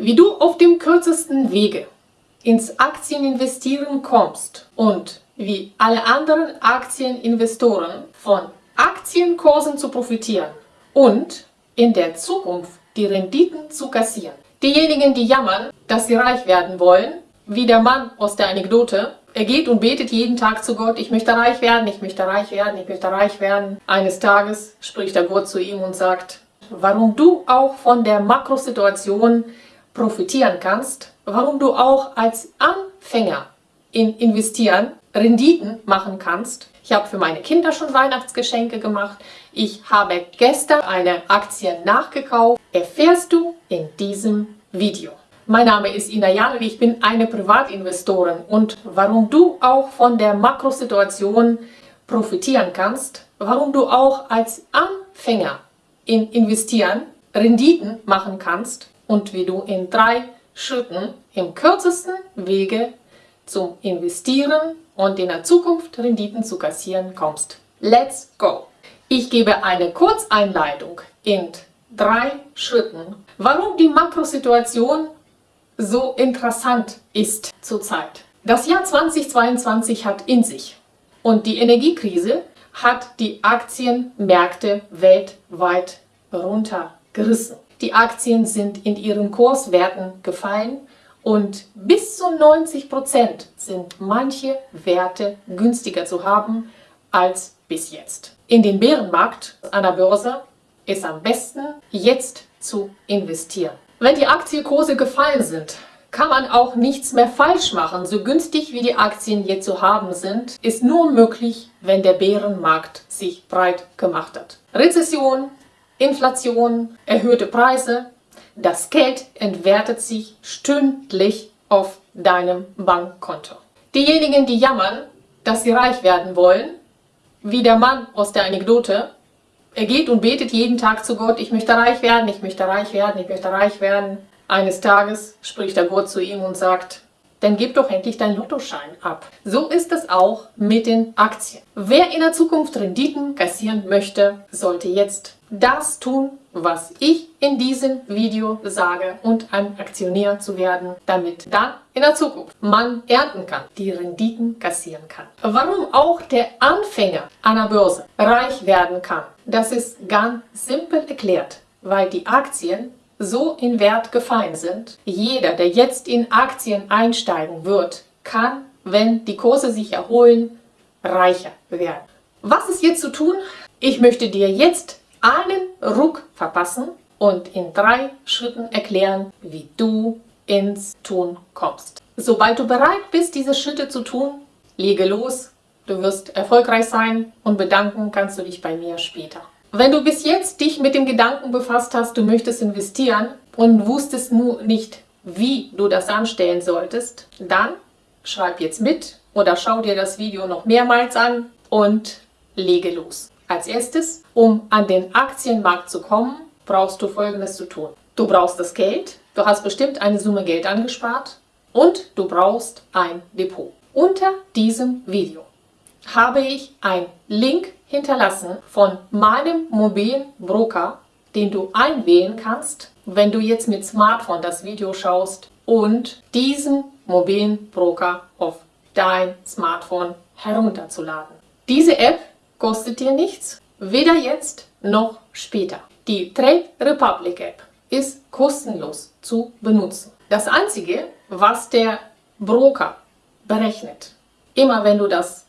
Wie du auf dem kürzesten Wege ins Aktieninvestieren kommst und wie alle anderen Aktieninvestoren von Aktienkursen zu profitieren und in der Zukunft die Renditen zu kassieren. Diejenigen, die jammern, dass sie reich werden wollen, wie der Mann aus der Anekdote, er geht und betet jeden Tag zu Gott, ich möchte reich werden, ich möchte reich werden, ich möchte reich werden. Eines Tages spricht der Gott zu ihm und sagt, warum du auch von der Makrosituation profitieren kannst, warum du auch als Anfänger in Investieren Renditen machen kannst. Ich habe für meine Kinder schon Weihnachtsgeschenke gemacht. Ich habe gestern eine Aktie nachgekauft. Erfährst du in diesem Video. Mein Name ist Ina Janow, ich bin eine Privatinvestorin und warum du auch von der Makrosituation profitieren kannst, warum du auch als Anfänger in Investieren Renditen machen kannst und wie du in drei Schritten im kürzesten Wege zum Investieren und in der Zukunft Renditen zu kassieren kommst. Let's go! Ich gebe eine Kurzeinleitung in drei Schritten, warum die Makrosituation so interessant ist zurzeit. Das Jahr 2022 hat in sich und die Energiekrise hat die Aktienmärkte weltweit runtergerissen. Die Aktien sind in ihren Kurswerten gefallen und bis zu 90 Prozent sind manche Werte günstiger zu haben als bis jetzt. In den Bärenmarkt einer Börse ist am besten jetzt zu investieren. Wenn die Aktienkurse gefallen sind, kann man auch nichts mehr falsch machen. So günstig wie die Aktien jetzt zu haben sind, ist nur möglich, wenn der Bärenmarkt sich breit gemacht hat. Rezession, Inflation, erhöhte Preise, das Geld entwertet sich stündlich auf deinem Bankkonto. Diejenigen, die jammern, dass sie reich werden wollen, wie der Mann aus der Anekdote, er geht und betet jeden Tag zu Gott, ich möchte reich werden, ich möchte reich werden, ich möchte reich werden. Eines Tages spricht der Gott zu ihm und sagt, dann gib doch endlich deinen Lottoschein ab. So ist es auch mit den Aktien. Wer in der Zukunft Renditen kassieren möchte, sollte jetzt das tun, was ich in diesem Video sage und ein Aktionär zu werden, damit dann in der Zukunft man ernten kann, die Renditen kassieren kann. Warum auch der Anfänger einer Börse reich werden kann, das ist ganz simpel erklärt, weil die Aktien so in Wert gefallen sind. Jeder, der jetzt in Aktien einsteigen wird, kann, wenn die Kurse sich erholen, reicher werden. Was ist jetzt zu tun? Ich möchte dir jetzt einen Ruck verpassen und in drei Schritten erklären, wie du ins Tun kommst. Sobald du bereit bist, diese Schritte zu tun, lege los, du wirst erfolgreich sein und bedanken kannst du dich bei mir später. Wenn du bis jetzt dich mit dem Gedanken befasst hast, du möchtest investieren und wusstest nur nicht, wie du das anstellen solltest, dann schreib jetzt mit oder schau dir das Video noch mehrmals an und lege los. Als erstes, um an den Aktienmarkt zu kommen, brauchst du folgendes zu tun. Du brauchst das Geld, du hast bestimmt eine Summe Geld angespart und du brauchst ein Depot. Unter diesem Video habe ich einen Link hinterlassen von meinem mobilen Broker, den du einwählen kannst, wenn du jetzt mit Smartphone das Video schaust und diesen mobilen Broker auf dein Smartphone herunterzuladen. Diese App kostet dir nichts, weder jetzt noch später. Die Trade Republic App ist kostenlos zu benutzen. Das Einzige, was der Broker berechnet, immer wenn du das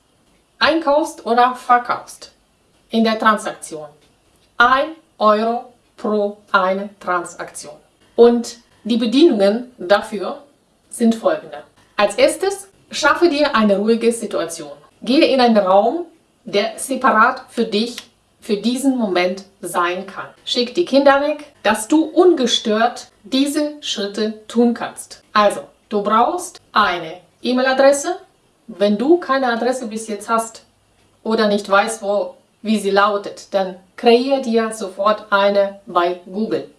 einkaufst oder verkaufst in der Transaktion, 1 Euro pro eine Transaktion. Und die Bedienungen dafür sind folgende. Als erstes, schaffe dir eine ruhige Situation. Gehe in einen Raum, der separat für dich für diesen Moment sein kann. Schick die Kinder weg, dass du ungestört diese Schritte tun kannst. Also, du brauchst eine E-Mail-Adresse. Wenn du keine Adresse bis jetzt hast oder nicht weißt, wo, wie sie lautet, dann kreier dir sofort eine bei Google.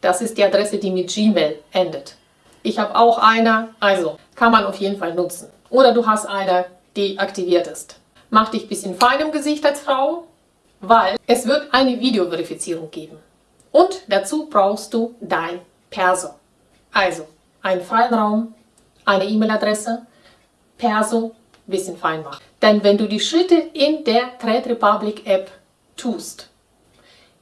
Das ist die Adresse, die mit Gmail endet. Ich habe auch eine, also kann man auf jeden Fall nutzen. Oder du hast eine, die aktiviert ist. Mach dich ein bisschen fein im Gesicht als Frau, weil es wird eine Videoverifizierung geben. Und dazu brauchst du dein Perso. Also, einen freien Raum, eine E-Mail-Adresse, Perso, bisschen fein machen. Denn wenn du die Schritte in der Trade Republic App tust,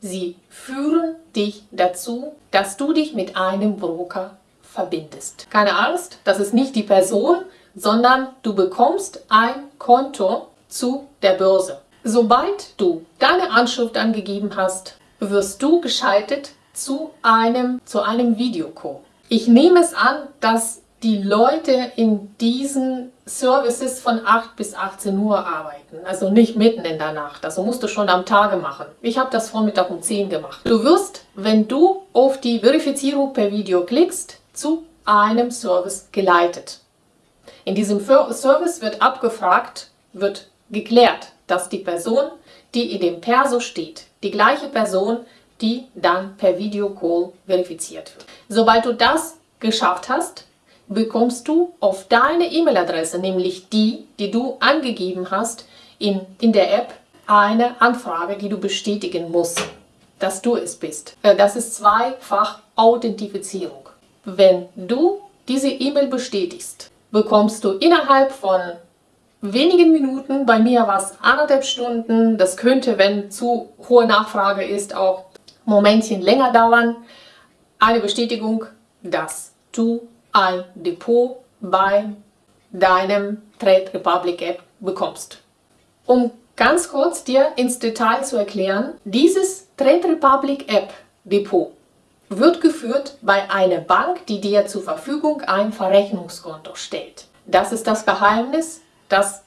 sie führen dich dazu, dass du dich mit einem Broker verbindest. Keine Angst, das ist nicht die Person, sondern du bekommst ein Konto zu der Börse. Sobald du deine Anschrift angegeben hast, wirst du geschaltet zu einem, zu einem Videocall. Ich nehme es an, dass die Leute in diesen Services von 8 bis 18 Uhr arbeiten, also nicht mitten in der Nacht, also musst du schon am Tage machen. Ich habe das Vormittag um 10 gemacht. Du wirst, wenn du auf die Verifizierung per Video klickst, zu einem Service geleitet. In diesem Service wird abgefragt, wird geklärt, dass die Person, die in dem Perso steht, die gleiche Person, die dann per Videocall verifiziert wird. Sobald du das geschafft hast, bekommst du auf deine E-Mail-Adresse, nämlich die, die du angegeben hast in, in der App, eine Anfrage, die du bestätigen musst, dass du es bist. Äh, das ist zweifach Authentifizierung. Wenn du diese E-Mail bestätigst, bekommst du innerhalb von wenigen Minuten, bei mir war es anderthalb Stunden, das könnte, wenn zu hohe Nachfrage ist, auch Momentchen länger dauern, eine Bestätigung, dass du ein Depot bei deinem Trade Republic App bekommst. Um ganz kurz dir ins Detail zu erklären, dieses Trade Republic App Depot wird geführt bei einer Bank, die dir zur Verfügung ein Verrechnungskonto stellt. Das ist das Geheimnis, das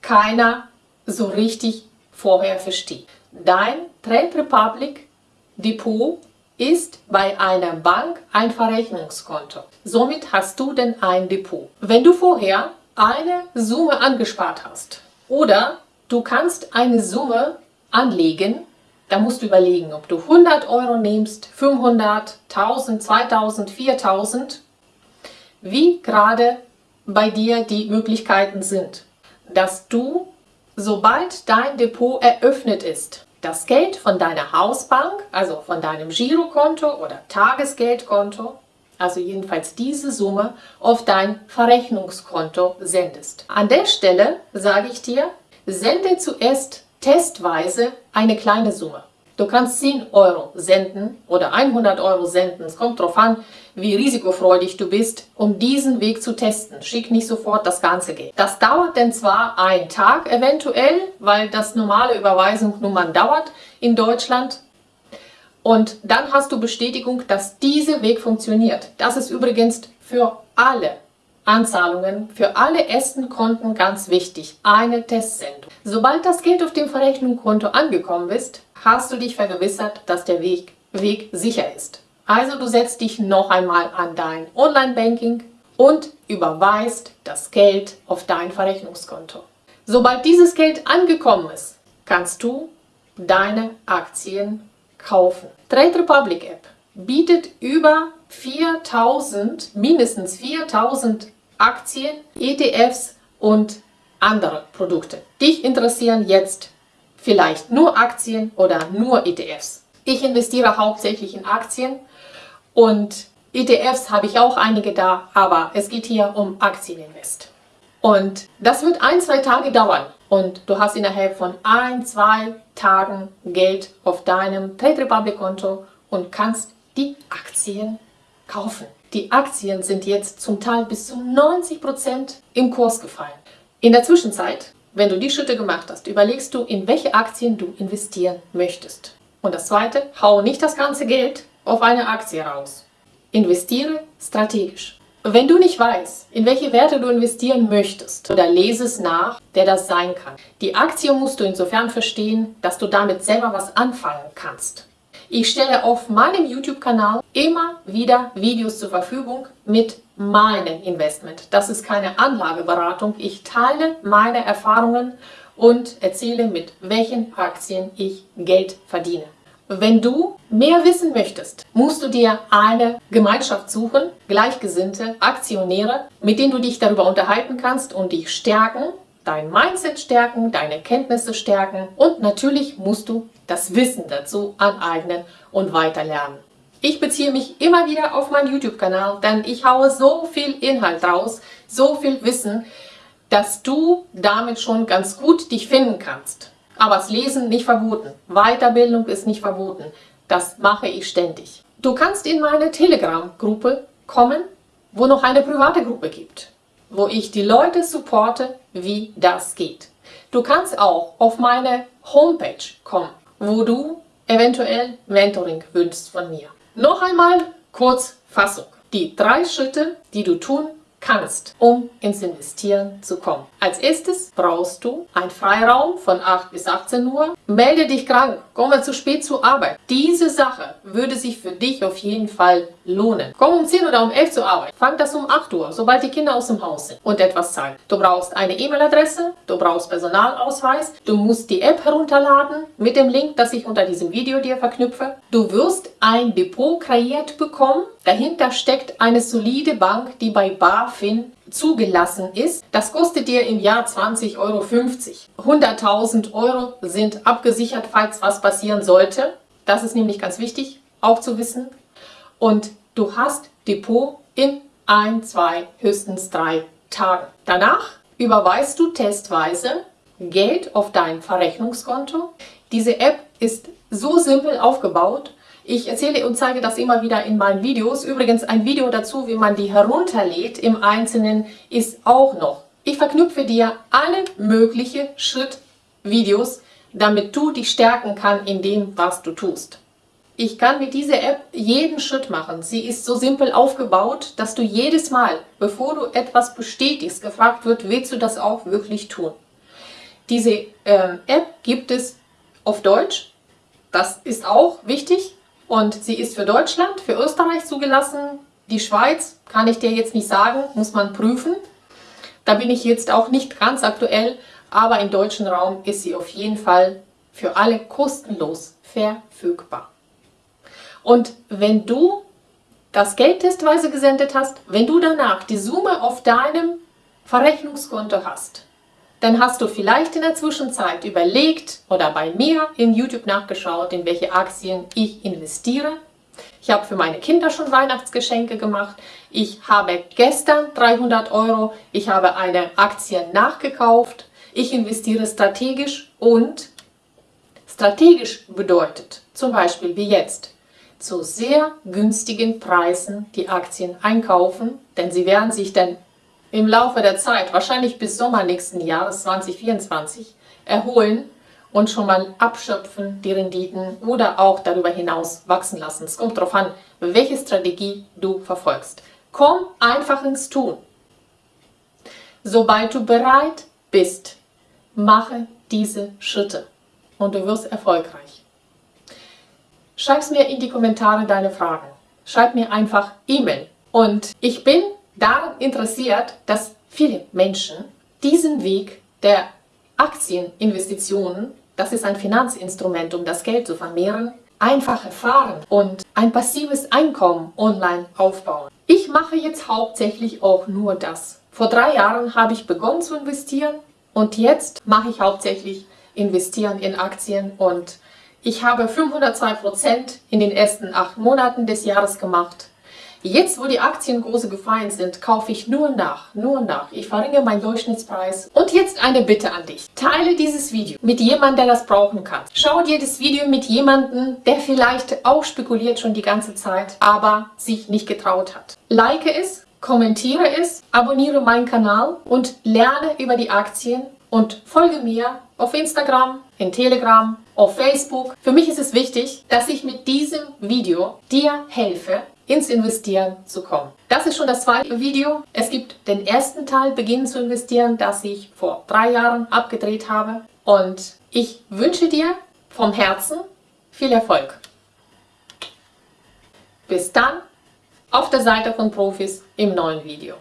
keiner so richtig vorher versteht. Dein Trade Republic Depot ist bei einer Bank ein Verrechnungskonto. Somit hast du denn ein Depot. Wenn du vorher eine Summe angespart hast oder du kannst eine Summe anlegen, dann musst du überlegen, ob du 100 Euro nimmst, 500, 1000, 2000, 4000, wie gerade bei dir die Möglichkeiten sind, dass du, sobald dein Depot eröffnet ist, das Geld von deiner Hausbank, also von deinem Girokonto oder Tagesgeldkonto, also jedenfalls diese Summe, auf dein Verrechnungskonto sendest. An der Stelle sage ich dir, sende zuerst testweise eine kleine Summe. Du kannst 10 Euro senden oder 100 Euro senden. Es kommt darauf an, wie risikofreudig du bist, um diesen Weg zu testen. Schick nicht sofort das ganze Geld. Das dauert denn zwar einen Tag eventuell, weil das normale Überweisungsnummern dauert in Deutschland. Und dann hast du Bestätigung, dass dieser Weg funktioniert. Das ist übrigens für alle Anzahlungen für alle ersten Konten ganz wichtig. Eine Testsendung. Sobald das Geld auf dem Verrechnungskonto angekommen ist, hast du dich vergewissert, dass der Weg, Weg sicher ist. Also du setzt dich noch einmal an dein Online-Banking und überweist das Geld auf dein Verrechnungskonto. Sobald dieses Geld angekommen ist, kannst du deine Aktien kaufen. Trade Republic App bietet über 4000, mindestens 4000 Aktien, ETFs und andere Produkte. Dich interessieren jetzt vielleicht nur Aktien oder nur ETFs. Ich investiere hauptsächlich in Aktien und ETFs habe ich auch einige da, aber es geht hier um Aktieninvest. Und das wird ein, zwei Tage dauern und du hast innerhalb von ein, zwei Tagen Geld auf deinem Trade Republic Konto und kannst die Aktien kaufen. Die Aktien sind jetzt zum Teil bis zu 90 Prozent im Kurs gefallen. In der Zwischenzeit, wenn du die Schritte gemacht hast, überlegst du, in welche Aktien du investieren möchtest. Und das zweite, hau nicht das ganze Geld auf eine Aktie raus. Investiere strategisch. Wenn du nicht weißt, in welche Werte du investieren möchtest, oder lese es nach, der das sein kann. Die Aktie musst du insofern verstehen, dass du damit selber was anfangen kannst. Ich stelle auf meinem YouTube-Kanal immer wieder Videos zur Verfügung mit meinem Investment. Das ist keine Anlageberatung. Ich teile meine Erfahrungen und erzähle, mit welchen Aktien ich Geld verdiene. Wenn du mehr wissen möchtest, musst du dir eine Gemeinschaft suchen, Gleichgesinnte, Aktionäre, mit denen du dich darüber unterhalten kannst und dich stärken, dein Mindset stärken, deine Kenntnisse stärken und natürlich musst du das Wissen dazu aneignen und weiterlernen. Ich beziehe mich immer wieder auf meinen YouTube-Kanal, denn ich haue so viel Inhalt raus, so viel Wissen, dass du damit schon ganz gut dich finden kannst. Aber das Lesen nicht verboten. Weiterbildung ist nicht verboten. Das mache ich ständig. Du kannst in meine Telegram-Gruppe kommen, wo noch eine private Gruppe gibt, wo ich die Leute supporte, wie das geht. Du kannst auch auf meine Homepage kommen, wo du eventuell Mentoring wünschst von mir. Noch einmal kurz Fassung. Die drei Schritte, die du tun kannst, um ins Investieren zu kommen. Als erstes brauchst du einen Freiraum von 8 bis 18 Uhr. Melde dich krank, komme zu spät zur Arbeit. Diese Sache würde sich für dich auf jeden Fall lohnen. Komm um 10 oder um 11 zur Arbeit. Fang das um 8 Uhr, sobald die Kinder aus dem Haus sind und etwas Zeit. Du brauchst eine E-Mail-Adresse, du brauchst Personalausweis, du musst die App herunterladen mit dem Link, das ich unter diesem Video dir verknüpfe. Du wirst ein Depot kreiert bekommen. Dahinter steckt eine solide Bank, die bei BaFin zugelassen ist. Das kostet dir im Jahr 20,50 Euro. 100.000 Euro sind abgesichert, falls was passieren sollte. Das ist nämlich ganz wichtig, auch zu wissen. Und du hast Depot in ein, zwei, höchstens drei Tagen. Danach überweist du testweise Geld auf dein Verrechnungskonto. Diese App ist so simpel aufgebaut, ich erzähle und zeige das immer wieder in meinen Videos. Übrigens ein Video dazu, wie man die herunterlädt im Einzelnen, ist auch noch. Ich verknüpfe dir alle möglichen Schrittvideos, damit du dich stärken kannst in dem, was du tust. Ich kann mit dieser App jeden Schritt machen. Sie ist so simpel aufgebaut, dass du jedes Mal, bevor du etwas bestätigst, gefragt wird, willst du das auch wirklich tun? Diese äh, App gibt es auf Deutsch. Das ist auch wichtig. Und sie ist für Deutschland, für Österreich zugelassen. Die Schweiz kann ich dir jetzt nicht sagen, muss man prüfen. Da bin ich jetzt auch nicht ganz aktuell, aber im deutschen Raum ist sie auf jeden Fall für alle kostenlos verfügbar. Und wenn du das Geld testweise gesendet hast, wenn du danach die Summe auf deinem Verrechnungskonto hast, dann hast du vielleicht in der Zwischenzeit überlegt oder bei mir in YouTube nachgeschaut, in welche Aktien ich investiere. Ich habe für meine Kinder schon Weihnachtsgeschenke gemacht. Ich habe gestern 300 Euro, ich habe eine Aktie nachgekauft. Ich investiere strategisch und strategisch bedeutet zum Beispiel wie jetzt zu sehr günstigen Preisen die Aktien einkaufen, denn sie werden sich dann im Laufe der Zeit, wahrscheinlich bis Sommer nächsten Jahres 2024, erholen und schon mal abschöpfen die Renditen oder auch darüber hinaus wachsen lassen. Es kommt darauf an, welche Strategie du verfolgst. Komm einfach ins Tun. Sobald du bereit bist, mache diese Schritte und du wirst erfolgreich. Schreib mir in die Kommentare deine Fragen. Schreib mir einfach E-Mail. Und ich bin daran interessiert, dass viele Menschen diesen Weg der Aktieninvestitionen, das ist ein Finanzinstrument, um das Geld zu vermehren, einfach erfahren und ein passives Einkommen online aufbauen. Ich mache jetzt hauptsächlich auch nur das. Vor drei Jahren habe ich begonnen zu investieren und jetzt mache ich hauptsächlich investieren in Aktien und ich habe 502% in den ersten acht Monaten des Jahres gemacht Jetzt, wo die Aktienkurse gefallen sind, kaufe ich nur nach, nur nach. Ich verringere meinen Durchschnittspreis. Und jetzt eine Bitte an dich. Teile dieses Video mit jemandem, der das brauchen kann. Schau dir das Video mit jemandem, der vielleicht auch spekuliert schon die ganze Zeit, aber sich nicht getraut hat. Like es, kommentiere es, abonniere meinen Kanal und lerne über die Aktien und folge mir auf Instagram, in Telegram, auf Facebook. Für mich ist es wichtig, dass ich mit diesem Video dir helfe, ins Investieren zu kommen. Das ist schon das zweite Video. Es gibt den ersten Teil, Beginnen zu investieren, das ich vor drei Jahren abgedreht habe. Und ich wünsche dir vom Herzen viel Erfolg. Bis dann auf der Seite von Profis im neuen Video.